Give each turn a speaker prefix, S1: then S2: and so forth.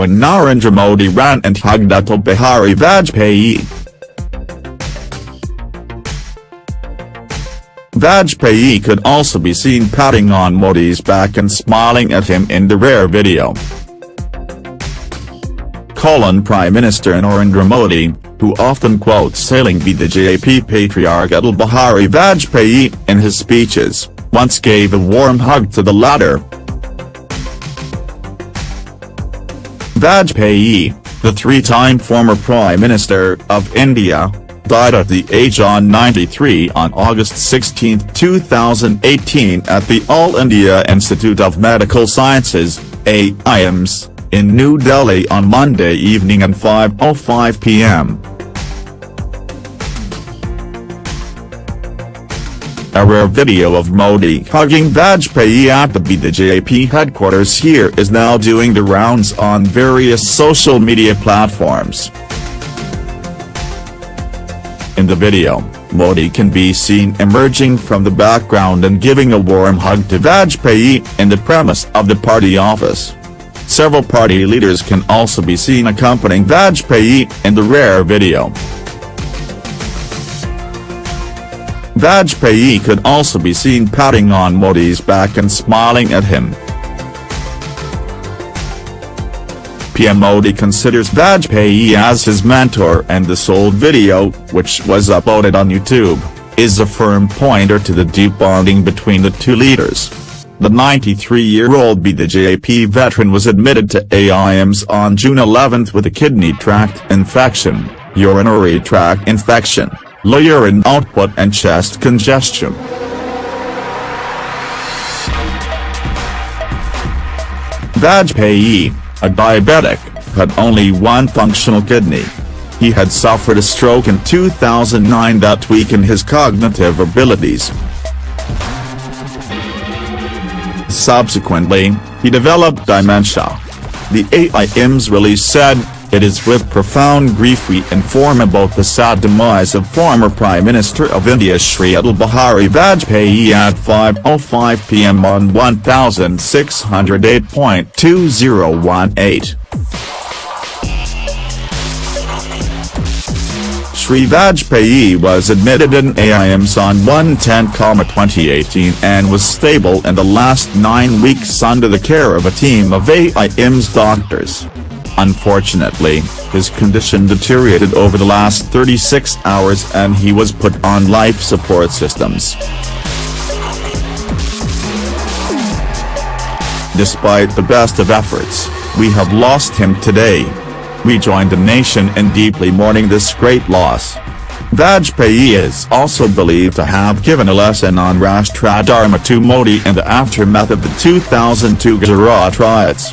S1: when Narendra Modi ran and hugged Atal Bihari Vajpayee. Vajpayee could also be seen patting on Modi's back and smiling at him in the rare video. Colon Prime Minister Narendra Modi, who often quotes sailing be the JP patriarch Atal Bihari Vajpayee in his speeches, once gave a warm hug to the latter. Vajpayee, the three-time former Prime Minister of India, died at the age of 93 on August 16, 2018 at the All India Institute of Medical Sciences, AIIMS, in New Delhi on Monday evening at 5.05 p.m. A rare video of Modi hugging Vajpayee at the BJP headquarters here is now doing the rounds on various social media platforms. In the video, Modi can be seen emerging from the background and giving a warm hug to Vajpayee in the premise of the party office. Several party leaders can also be seen accompanying Vajpayee in the rare video. Vajpayee could also be seen patting on Modi's back and smiling at him. PM Modi considers Vajpayee as his mentor and the sold video, which was uploaded on YouTube, is a firm pointer to the deep bonding between the two leaders. The 93-year-old BJP veteran was admitted to AIIMS on June 11 with a kidney tract infection, urinary tract infection, low urine output and chest congestion. Vajpayee, a diabetic, had only one functional kidney. He had suffered a stroke in 2009 that weakened his cognitive abilities. Subsequently, he developed dementia. The AIIMS release said, it is with profound grief we inform about the sad demise of former Prime Minister of India Shri Atal Bihari Vajpayee at 5.05 pm on 1608.2018. Shri Vajpayee was admitted in AIIMS on 110-2018 and was stable in the last nine weeks under the care of a team of AIIMS doctors. Unfortunately, his condition deteriorated over the last 36 hours and he was put on life support systems. Despite the best of efforts, we have lost him today. We join the nation in deeply mourning this great loss. Vajpayee is also believed to have given a lesson on Rashtra Dharma to Modi in the aftermath of the 2002 Gujarat riots.